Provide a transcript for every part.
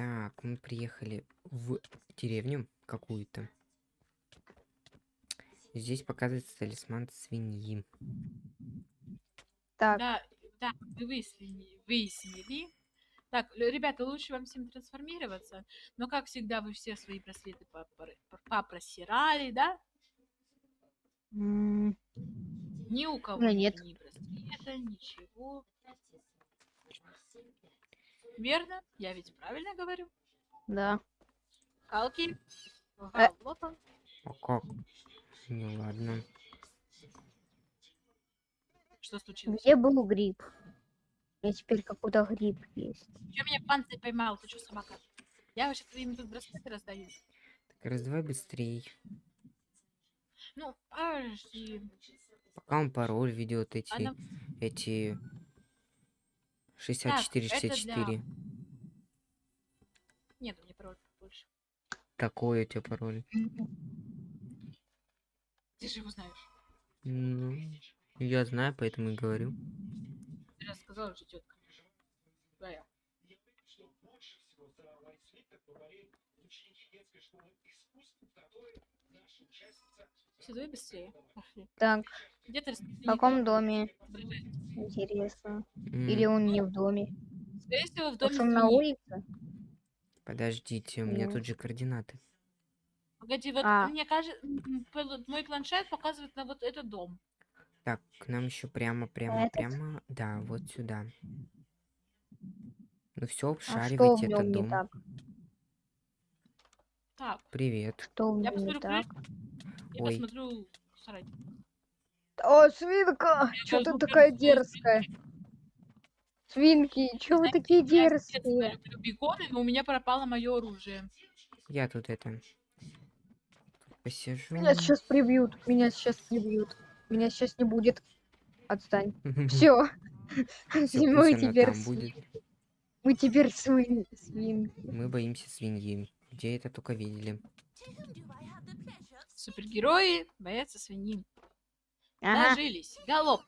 Так, мы приехали в деревню какую-то. Здесь показывается талисман свиньи. Так, Да, да, вы выяснили, выяснили. Так, ребята, лучше вам всем трансформироваться. Но, как всегда, вы все свои браслеты попро- попросирали, да? м, Ни у кого меня нет. ни браслета, ничего. Верно? Я ведь правильно говорю? да. Калки? Э. А как? Ну ладно. Что случилось? Где был гриб? Я теперь какой-то гриб есть. Че меня панцирь поймал? Ты что, собака? Я вообще твоим тут браслеты раздаю. Так раздавай быстрей. Ну, подожди. Пока он пароль ведет эти, Она- эти это 64-64. Нет, у меня пароль больше. Какой у тебя пароль? Ты же его знаешь. Ну, я знаю, поэтому и говорю. Ты рассказала же тетка. Твоя. Все, быстрее. Так, Где ты в каком доме? Интересно. М, Или он не в доме? Скорее всего, в доме Может, он на улице? Подождите, у меня Ну. тут же координаты. Погоди, вот А. мне кажется, мой планшет показывает на вот этот дом. Так, к нам еще прямо, прямо, Этот? прямо. Да, вот сюда. Ну все, А что в обшаривайте нем этот не дом. Так? Привет. Что в я нем не посмотрю так? Я Ой. посмотрю сарай. О, свинка! Чё ты такая я дерзкая? Свинки, чё вы такие я дерзкие? люблю беконы, но у меня пропало мое оружие. Я тут это... посижу. Меня сейчас прибьют, меня сейчас прибьют. Меня сейчас не будет. Отстань. Все. Мы теперь там сви- будет. Мы теперь свин... свинки. Мы боимся свиньи. Где это только видели? Супергерои боятся свиньи. Ага. Дожились. Галоп.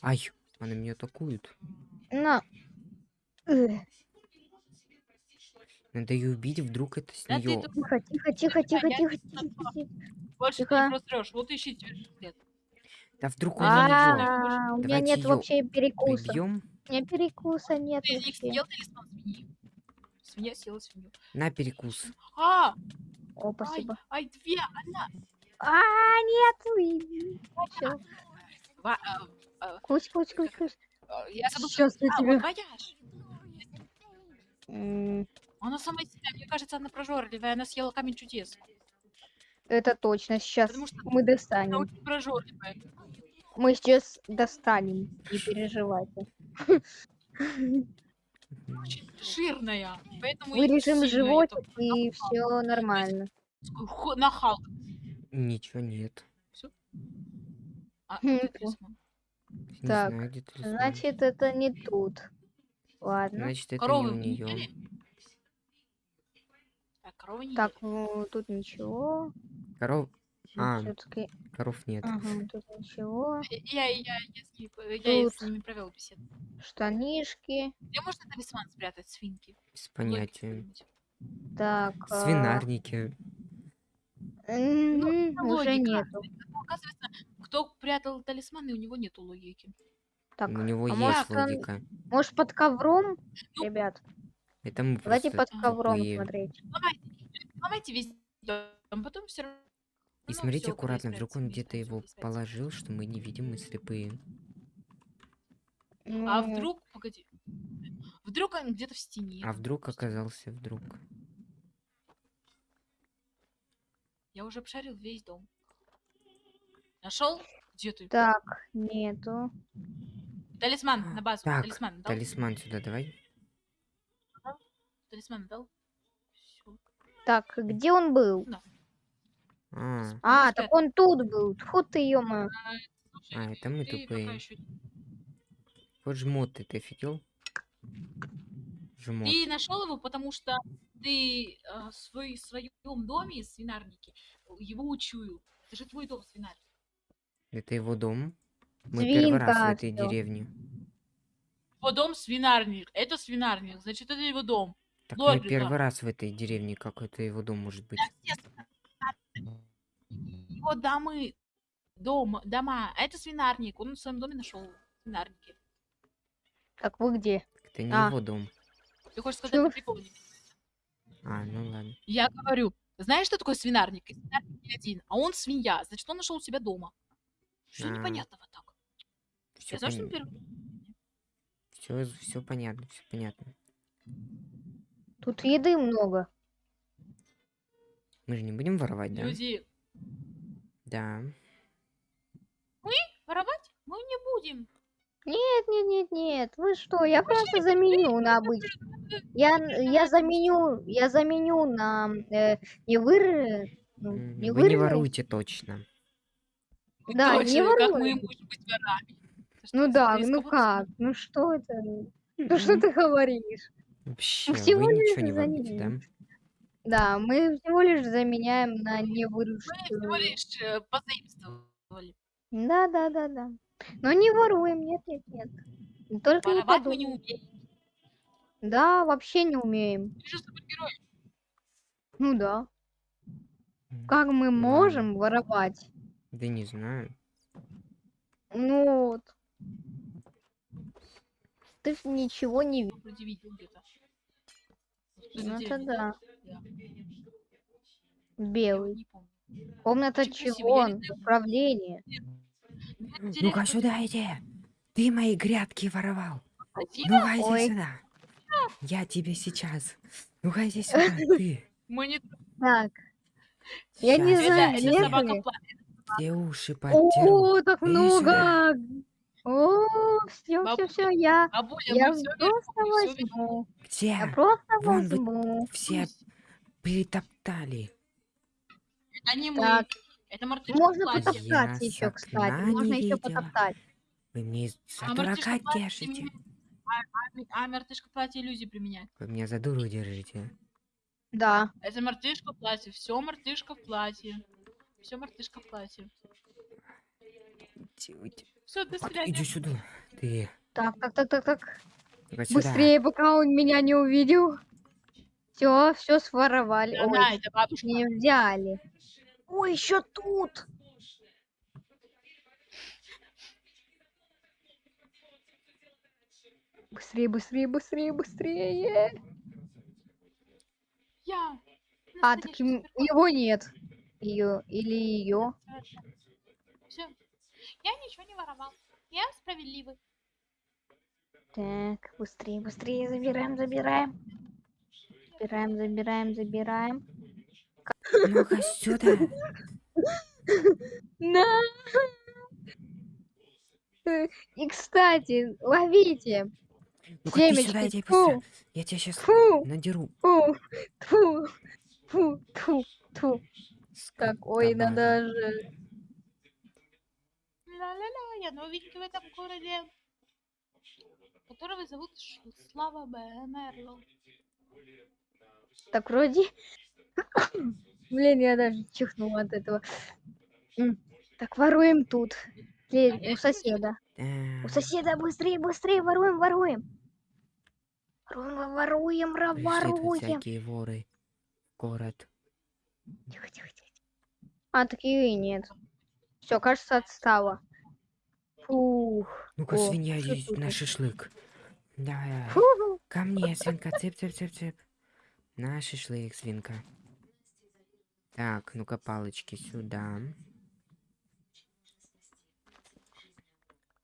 Ай, она меня атакует. На. Эх, Надо ее убить, вдруг это с Да ты нее. тут Тихо, тихо, тихо, тихо, тихо, тихо, тихо. больше ты Тихо. не просрешь. Вот ищи тебе след. Да вдруг он. А, у меня нет вообще перекуса. У меня перекуса нет Ты не вообще. Свинья съела свинью. На перекус. А! О, Ай, спасибо. ай, две, одна. А, нет, Все. Ва- а, а, Кусь, кусь, кусь, кусь. а, Я забыл. Сейчас я А, тебе... вот Она сама себя, мне кажется, она прожорливая. Она съела камень чудес. Это точно. Сейчас Потому что мы Она достанем. очень прожорливая. Мы сейчас достанем. Не переживайте. Очень жирная. Поэтому и Вырежем эта и все нормально. ху- Нахалка. Ничего нет. А, Хм? Не Так, знаю. Значит, это не тут. Ладно. Значит, это Коровы не у нее. Так, коровы не Так, ну, тут ничего. Коров. А, Все-таки. коров нет. Ага, тут ничего. Я, я, я, ними, я с ними провел беседу. Штанишки. Где можно талисман спрятать, свинки? Без понятия. Так. Свинарники. это Уже нету. Ну, оказывается, кто прятал талисманы, у него нету логики. Так, У него а есть может, он- логика. может под ковром? Ну, Ребят, Это мы давайте под ковром тупые. смотреть. Ломайте, ломайте весь дом, потом все равно... И смотрите аккуратно, вдруг он где-то его положил, что мы не видим, мы слепые. А Ну, вдруг, погоди, вдруг он где-то в стене. А вдруг оказался вдруг. Я уже обшарил весь дом. Нашел? Где ты? Так, нету. Талисман на базу. Так, талисман дал? Талисман сюда давай. Талисман дал? Всё. Так, где он был? А, А, так он тут был. Тьфу ты, ё Слушай, А, это мы тупые. вот жмот ты, ты офигел? Жмот. Ты нашел его, потому что ты э, свой, в своем доме, свинарнике, его учуял. Это же твой дом, свинарник. Это его дом. Мы первый раз в Свинка этой всё. деревне. Его дом свинарник. Это свинарник, значит, это его дом. Так Лорд мы первый раз в этой деревне, как это его дом может быть. Его домы, дом, дома. А это свинарник. Он в своем доме нашел свинарники. Так вы где? Это не А. его дом. Ты хочешь сказать, не А, ну ладно. Я говорю, знаешь, что такое свинарник? И Свинарник не один, а он свинья. Значит, он нашел у себя дома. Что А. непонятного так? Все, Я знаю, что первый. все, все понятно, все понятно. Тут еды много. Мы же не будем воровать, да? Люди, Да. воровать мы не будем. Нет, нет, нет, нет. Вы что? Я просто заменю на обычный. Я, я заменю, я заменю на э, не выры, ну, не Вы не выры- воруете точно. Да, не Точно, как мы воруем. можем быть ворами? Ну да, ну как? Ну что это? Ну что ты говоришь? Вообще, всего вы ничего не воруете, да? Да, мы всего лишь заменяем на Мы всего лишь э, позаимствовали. Да, да, да, да. Но не воруем, нет, нет, нет. Только не Воровать мы не подумай. умеем. Да, вообще не умеем. Ты же супергерой. Ну да. М, Как мы Ладно. можем воровать? Да не знаю. Ну вот. Ты ж ничего не видишь. Где-то. Что за Ну это да. Белый. Комната чего? Управление. Ну, Ну-ка сюда иди. Ты мои грядки воровал. Ну-ка иди сюда. Я тебе сейчас. Ну-ка иди сюда, ты. Так. Я не знаю, я это нет тебе собака ли? плачет. все уши подтеру. О, так много. О, все, все, все, я, я просто возьму. Где? Я просто возьму. все перетоптали. Это не мы. Так. Это мартышка Можно в платье. потоптать Я еще, кстати. Можно еще видела. потоптать. Вы мне за А дурака держите. А, а, а мартышка в платье иллюзии применяет. Вы меня за дуру держите. Да. Это мартышка в платье. Все мартышка в платье. Все мартышка в платье. Все, до свидания. Иди сюда. Ты. Так, так, так, так, так. Быстрее, пока он меня не увидел. Все, все своровали. Она, Ой, это бабушка. не взяли. Ой, еще тут. Быстрее, быстрее, быстрее, быстрее. Я. А, так им- его нет. Ее или ее. Все. Я ничего не воровал. Я справедливый. Так, быстрее, быстрее, забираем, забираем. Забираем, забираем, забираем. Ну-ка сюда. На! И, кстати, ловите. Ну-ка ты сюда иди фу. быстро. Я тебя сейчас Фу, надеру. фу, фу, фу, фу, фу. Так, ой, надо же. Ла-ла-ла, я новенький в этом городе. Которого зовут Слава Б. Мерло. Так, вроде... Блин, я даже чихнула от этого. Так, воруем тут. У соседа. У Да. соседа быстрее, быстрее, воруем, воруем. Воруем, воруем, воруем. всякие воры. Город. Тихо, тихо, тихо. А, такие и нет. Все, кажется, отстала. Фух. Ну-ка, свинья, на шашлык. Давай. Фу. Ко мне, свинка, цып-цып-цып-цып. На шашлык, свинка. Так, ну-ка, палочки сюда.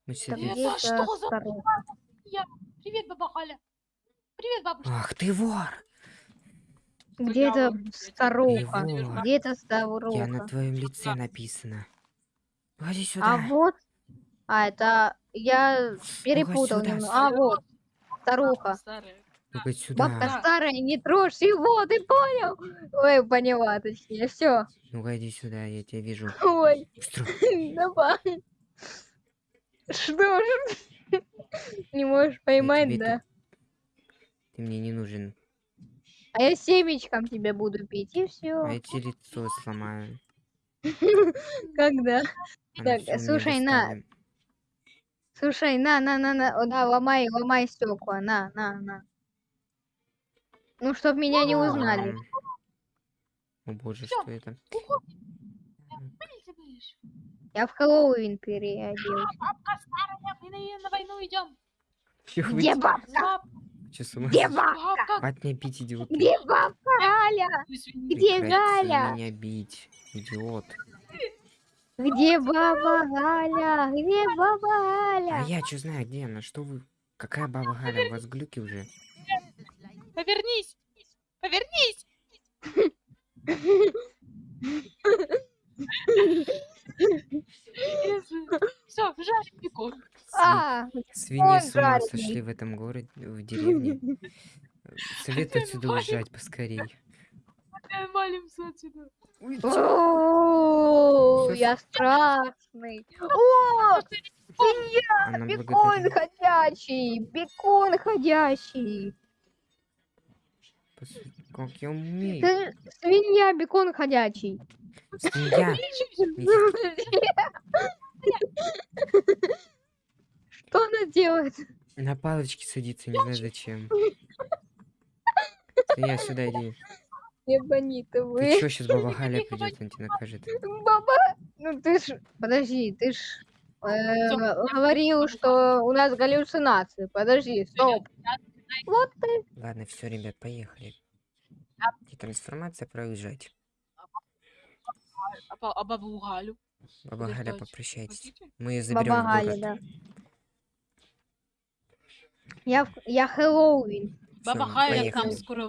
Мы себе... Это где это что за старуха? Привет, баба Халя. Привет, бабушка. Ах ты вор! Где я это старуха? Где это Я на старуха? твоем лице написано. Ходи А сюда. вот... А, это... Я перепутал. А, вот. Старуха. Старая. Ну-ка сюда. Бабка старая, не трожь его, ты понял? Ой, поняла, точнее, все. Ну-ка иди сюда, я тебя вижу. Ой, Быстро. давай. Что ж? Не можешь поймать, да? Ты мне не нужен. А я семечком тебе буду пить, и все. А я тебе лицо сломаю. Когда? Так, слушай, на. Слушай, на, на, на, на, да, ломай, ломай стекла, на, на, на. Ну, чтоб меня не узнали. О боже, что это? Я в Хэллоуин переоделась. Бабка старая, мы на, на войну идем. Где бабка? Ума Где бабка? Хватит меня бить, идиот. Где бабка Галя? Где Галя? меня бить, идиот. Где баба Галя? Где баба А Галя? я чё знаю, где она? Что вы? Какая баба Галя? У вас глюки уже? Повернись. Повернись. Все, бекон. Сви- А, Свиньи с ума сошли в этом городе, в деревне. Советую отсюда уезжать поскорей. Валимся отсюда. Я страшный. О, свинья, бекон ходячий, бекон ходячий. Как я умею. Ты свинья, бекон ходячий. Свинья. Что она делает? На палочке садится, не знаю зачем. Свинья, сюда иди. Ебаниты Ты вы. чё, сейчас баба Галя придет, он тебя накажет. Баба, ну ты ж, подожди, ты ж э, говорил, что у нас галлюцинации. Подожди, стоп. Вот ты. Ладно, все, ребят, поехали. Трансформация проезжать. А, ба- а бабу Галю? Баба Галя, попрощайтесь. Мы ее заберем Баба Галя, да. Я, я Хэллоуин. Баба Галя нам скоро